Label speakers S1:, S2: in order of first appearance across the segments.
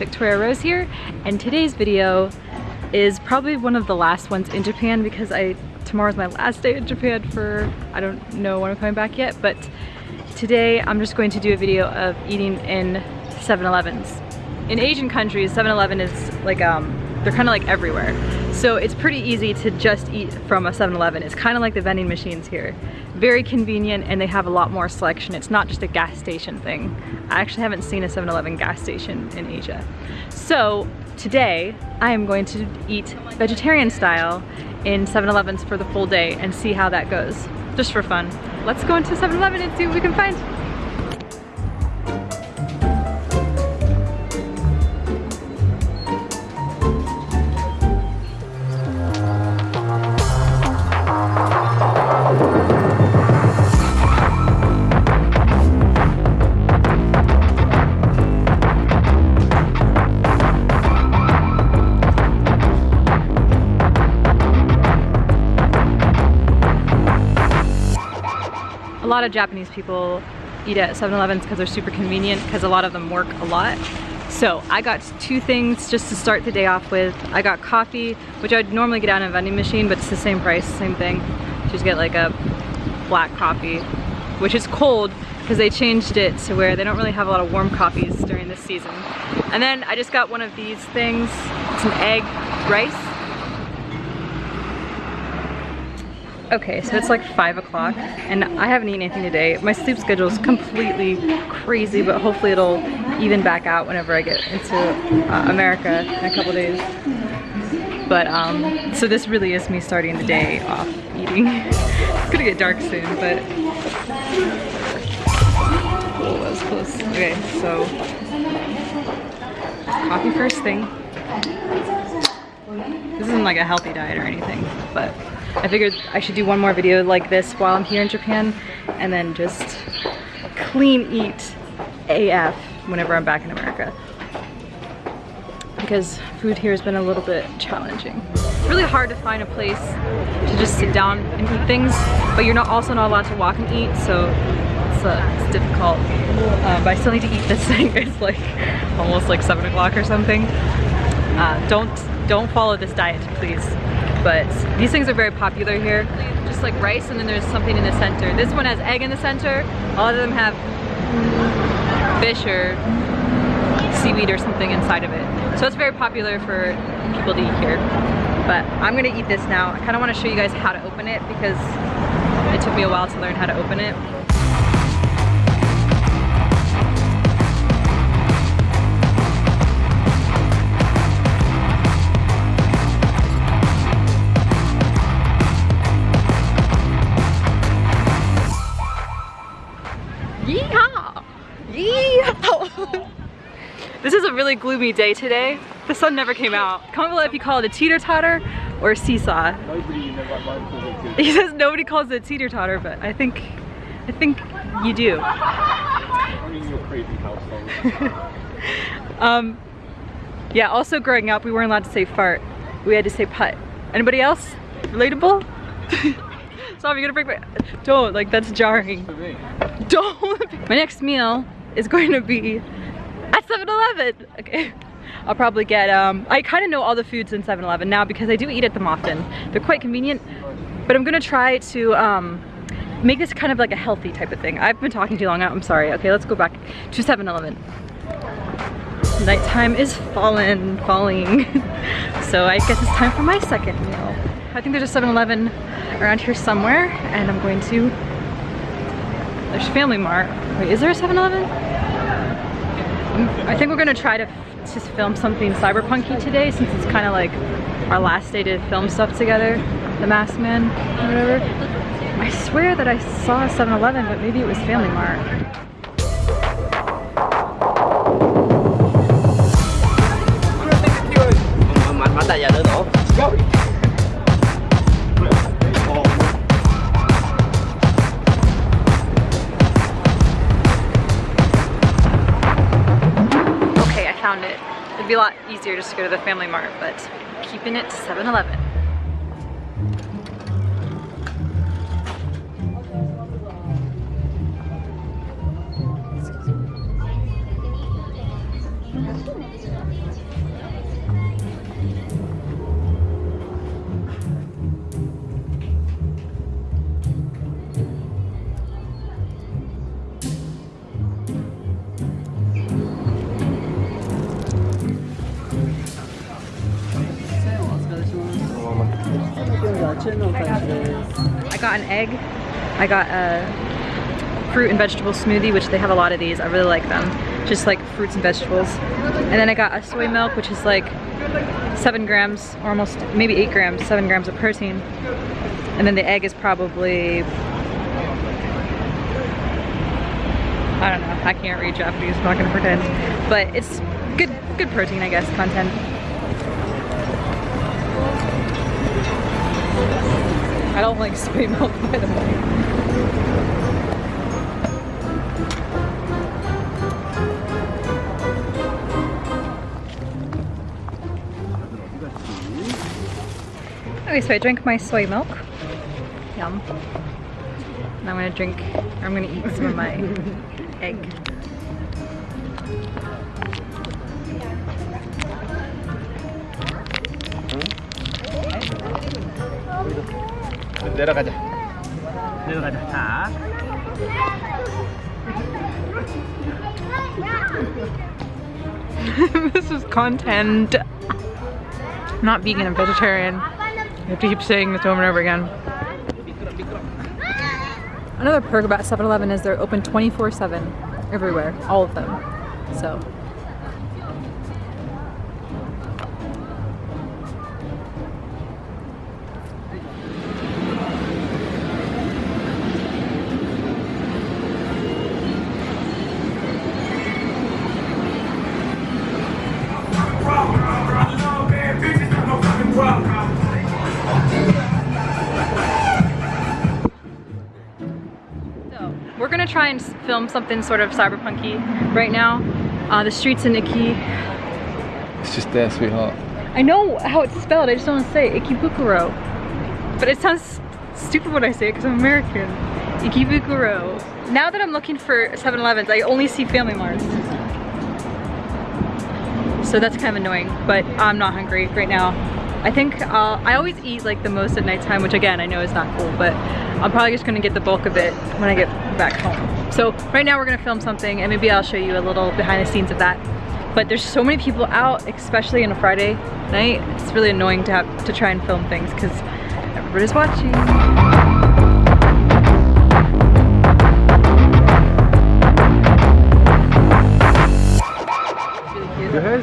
S1: Victoria Rose here, and today's video is probably one of the last ones in Japan because I tomorrow's my last day in Japan for, I don't know when I'm coming back yet, but today I'm just going to do a video of eating in 7-Elevens. In Asian countries, 7-Eleven is like, um, they're kind of like everywhere. So it's pretty easy to just eat from a 7-Eleven. It's kind of like the vending machines here. Very convenient and they have a lot more selection. It's not just a gas station thing. I actually haven't seen a 7-Eleven gas station in Asia. So today I am going to eat vegetarian style in 7-Elevens for the full day and see how that goes. Just for fun. Let's go into 7-Eleven and see what we can find. Lot of Japanese people eat at 7-Elevens because they're super convenient because a lot of them work a lot. So I got two things just to start the day off with. I got coffee, which I'd normally get out in a vending machine, but it's the same price, same thing. Just get like a black coffee, which is cold because they changed it to where they don't really have a lot of warm coffees during this season. And then I just got one of these things, some egg rice Okay, so it's like five o'clock and I haven't eaten anything today. My sleep schedule is completely crazy, but hopefully it'll even back out whenever I get into uh, America in a couple days. But um, so this really is me starting the day off eating. it's gonna get dark soon, but oh, that was close. Okay, so coffee first thing. This isn't like a healthy diet or anything, but I figured I should do one more video like this while I'm here in Japan and then just clean eat AF whenever I'm back in America. Because food here has been a little bit challenging. It's really hard to find a place to just sit down and eat things, but you're not also not allowed to walk and eat, so it's, uh, it's difficult. Uh, but I still need to eat this thing. It's like almost like 7 o'clock or something. Uh, don't, don't follow this diet, please but these things are very popular here. Just like rice and then there's something in the center. This one has egg in the center. All of them have fish or seaweed or something inside of it. So it's very popular for people to eat here. But I'm gonna eat this now. I kinda wanna show you guys how to open it because it took me a while to learn how to open it. Really gloomy day today. The sun never came out. Comment below if you call it a teeter-totter or a seesaw. He says nobody calls it a teeter-totter, but I think, I think you do. um, yeah, also growing up, we weren't allowed to say fart. We had to say putt. Anybody else? Relatable? Stop, you're gonna break my, don't, like that's jarring. Don't. My next meal is going to be at 7-Eleven. Okay. I'll probably get, um, I kind of know all the foods in 7-Eleven now because I do eat at them often. They're quite convenient, but I'm gonna try to um, make this kind of like a healthy type of thing. I've been talking too long, I'm sorry. Okay, let's go back to 7-Eleven. Nighttime is falling, falling. so I guess it's time for my second meal. I think there's a 7-Eleven around here somewhere and I'm going to, there's Family Mart. Wait, is there a 7-Eleven? I think we're gonna try to just film something cyberpunky today since it's kind of like our last day to film stuff together. The Masked Man, whatever. I swear that I saw 7-Eleven, but maybe it was Family Mart. Be a lot easier just to go to the Family Mart, but keeping it 7-Eleven. Got an egg. I got a fruit and vegetable smoothie, which they have a lot of these. I really like them. Just like fruits and vegetables. And then I got a soy milk, which is like seven grams, or almost maybe eight grams, seven grams of protein. And then the egg is probably, I don't know, I can't read Japanese, I'm not gonna pretend. But it's good, good protein, I guess, content. I don't like soy milk, by the way. Okay, so I drank my soy milk. Yum. And I'm gonna drink, or I'm gonna eat some of my egg.
S2: 내려가자. 내려가자. 자.
S1: this is content. I'm not vegan, I'm vegetarian. I have to keep saying this over and over again. Another perk about 7-Eleven is they're open 24-7 everywhere, all of them. So So, we're gonna try and film something sort of cyberpunky right now. Uh, the streets in Iki.
S2: It's just there, sweetheart.
S1: I know how it's spelled, I just don't want to say it. Ikebukuro. But it sounds stupid when I say it because I'm American. Ikebukuro. Now that I'm looking for 7-Elevens, I only see Family Marts. So that's kind of annoying, but I'm not hungry right now. I think uh, I always eat like the most at nighttime, which again, I know is not cool, but I'm probably just gonna get the bulk of it when I get back home. So right now we're gonna film something and maybe I'll show you a little behind the scenes of that. But there's so many people out, especially on a Friday night. It's really annoying to have to try and film things because everybody's watching.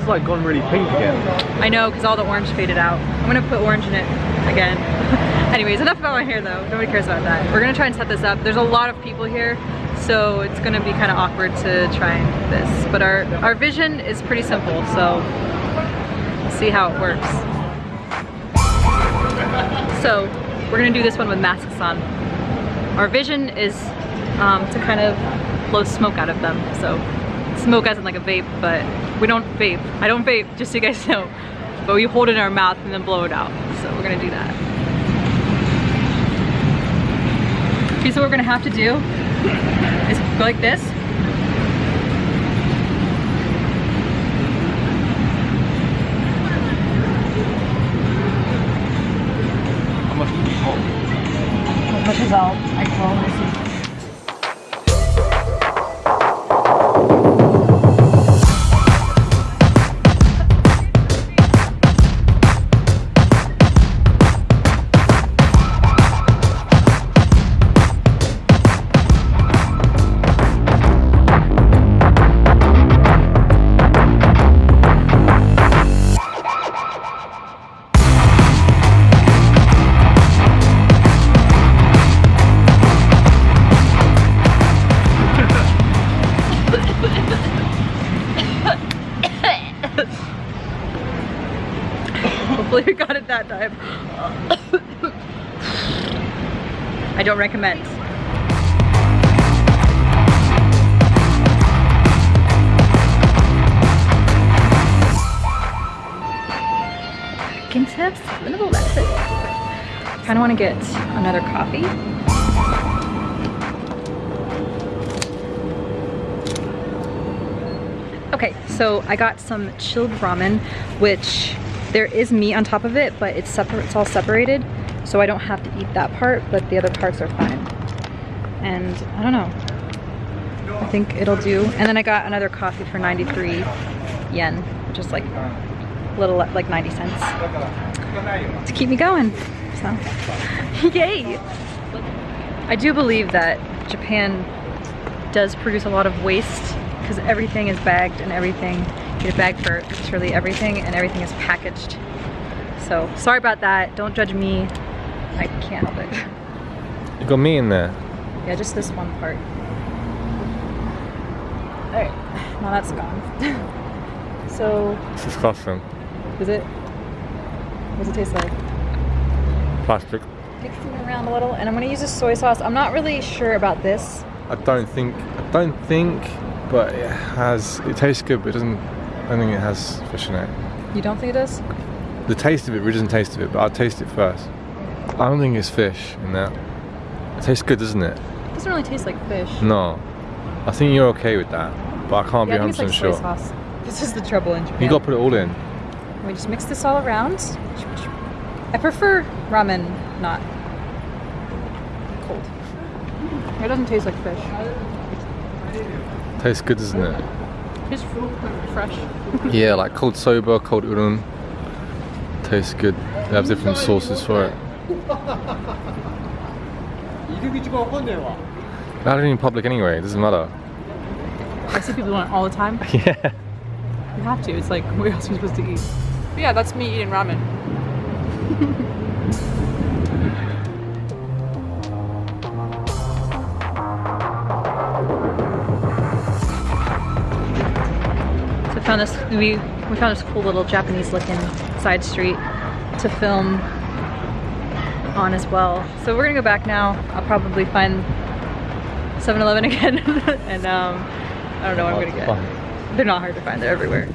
S2: Like gone really pink again.
S1: I know, because all the orange faded out. I'm gonna put orange in it again. Anyways, enough about my hair though. Nobody cares about that. We're gonna try and set this up. There's a lot of people here, so it's gonna be kind of awkward to try this. But our, our vision is pretty simple, so we'll see how it works. So, we're gonna do this one with masks on. Our vision is um, to kind of blow smoke out of them, so smoke as in like a vape, but we don't vape. I don't vape, just so you guys know. But we hold it in our mouth and then blow it out. So we're gonna do that. Okay, so what we're gonna have to do is go like this.
S2: How much you
S1: I don't recommend. Can have seven of eleven. Kind of want to get another coffee. Okay, So I got some chilled ramen, which there is meat on top of it, but it's separate, it's all separated. So I don't have to eat that part, but the other parts are fine. And I don't know. I think it'll do. And then I got another coffee for 93 yen, which is like a little like 90 cents to keep me going. So, yay! I do believe that Japan does produce a lot of waste because everything is bagged and everything, you get a bag for literally everything and everything is packaged. So sorry about that, don't judge me. I can't help it.
S2: You got me in there.
S1: Yeah, just this one part. Alright, now that's gone. so,
S2: It's disgusting.
S1: is it? What does it taste like?
S2: Plastic.
S1: Mixing around a little, and I'm gonna use a soy sauce. I'm not really sure about this.
S2: I don't think, I don't think, but it has, it tastes good, but it doesn't, I don't think it has fish in it.
S1: You don't think it does?
S2: The taste of it really doesn't taste of it, but I'll taste it first. I don't think it's fish in that. It tastes good, doesn't it?
S1: It doesn't really taste like fish.
S2: No. I think you're okay with that, but I can't
S1: yeah,
S2: be
S1: think it's
S2: 100%
S1: like
S2: sure.
S1: sauce. This is the trouble in Japan.
S2: You gotta put it all in.
S1: We just mix this all around. I prefer ramen not cold. It doesn't taste like fish.
S2: Tastes good, doesn't it?
S1: It's fresh.
S2: Yeah, like cold soba, cold udon. Tastes good. They have different sauces for it. Not even in public anyway, it doesn't matter.
S1: I see people doing it all the time.
S2: Yeah.
S1: You have to. It's like, what else are you supposed to eat? But yeah, that's me eating ramen. found this, we, we found this cool little Japanese looking side street to film on as well. So we're gonna go back now. I'll probably find 7-Eleven again and um, I don't know what I'm gonna get. They're not hard to find, they're everywhere.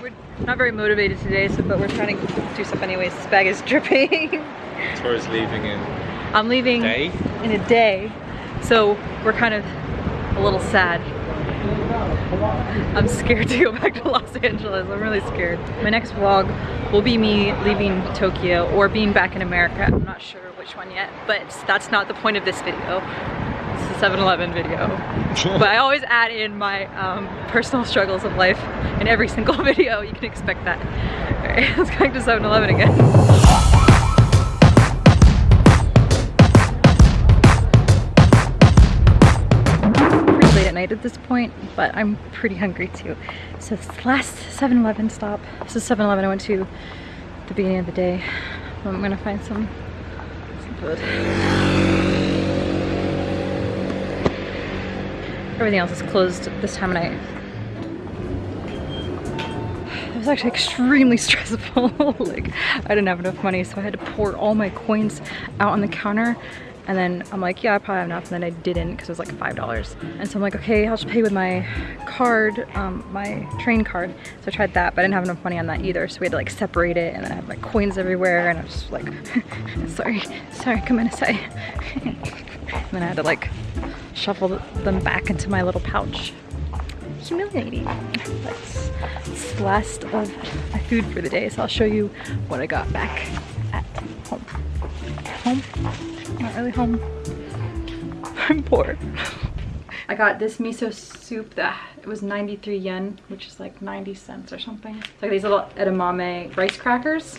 S1: We're not very motivated today, so but we're trying to do stuff anyways. This bag is dripping.
S2: Tori's leaving in
S1: I'm leaving
S2: day.
S1: in a day, so we're kind of a little sad. I'm scared to go back to Los Angeles. I'm really scared. My next vlog will be me leaving Tokyo or being back in America. I'm not sure which one yet, but that's not the point of this video. It's a 7-Eleven video. but I always add in my um, personal struggles of life in every single video. You can expect that. All right, let's go back to 7-Eleven again. Night at this point, but I'm pretty hungry too. So this last 7-Eleven stop, this is 7-Eleven I went to the beginning of the day. I'm gonna find some, some food. Everything else is closed this time of night. It was actually extremely stressful. like, I didn't have enough money, so I had to pour all my coins out on the counter. And then I'm like, yeah, I probably have enough. And then I didn't because it was like $5. And so I'm like, okay, I'll just pay with my card, um, my train card. So I tried that, but I didn't have enough money on that either. So we had to like separate it. And then I had my coins everywhere. And I was just like, sorry, sorry, come in, say. and then I had to like shuffle them back into my little pouch humiliating. But it's the last of my food for the day, so I'll show you what I got back at home. Home? Not really home. I'm poor. I got this miso soup that it was 93 yen, which is like 90 cents or something. It's like these little edamame rice crackers.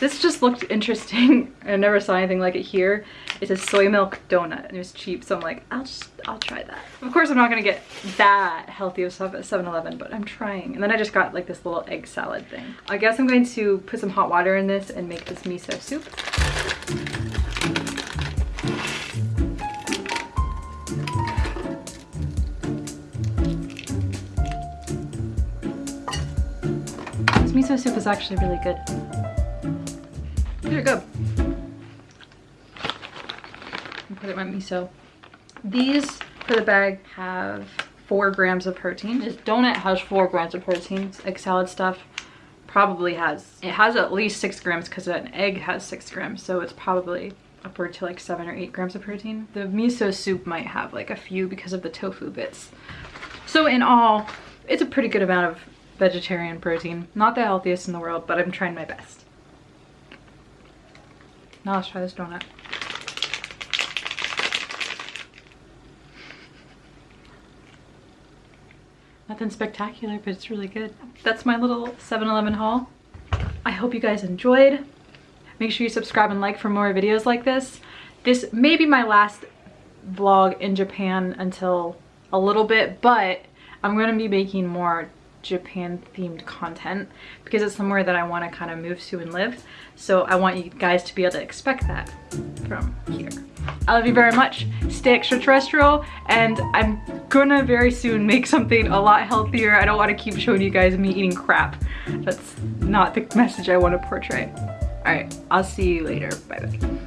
S1: This just looked interesting. I never saw anything like it here. It's a soy milk donut and it was cheap. So I'm like, I'll just, I'll try that. Of course, I'm not gonna get that healthy of stuff at 7-Eleven, but I'm trying. And then I just got like this little egg salad thing. I guess I'm going to put some hot water in this and make this miso soup. Miso soup is actually really good. These are good. Put it in my miso. These for the bag have four grams of protein. This donut has four grams of protein. Egg salad stuff probably has, it has at least six grams because an egg has six grams. So it's probably upward to like seven or eight grams of protein. The miso soup might have like a few because of the tofu bits. So in all, it's a pretty good amount of vegetarian protein. Not the healthiest in the world, but I'm trying my best. Now let's try this donut. Nothing spectacular, but it's really good. That's my little 7-Eleven haul. I hope you guys enjoyed. Make sure you subscribe and like for more videos like this. This may be my last vlog in Japan until a little bit, but I'm going to be making more Japan themed content because it's somewhere that I want to kind of move to and live. So I want you guys to be able to expect that from here. I love you very much. Stay extraterrestrial and I'm gonna very soon make something a lot healthier. I don't want to keep showing you guys me eating crap. That's not the message I want to portray. All right, I'll see you later. Bye bye.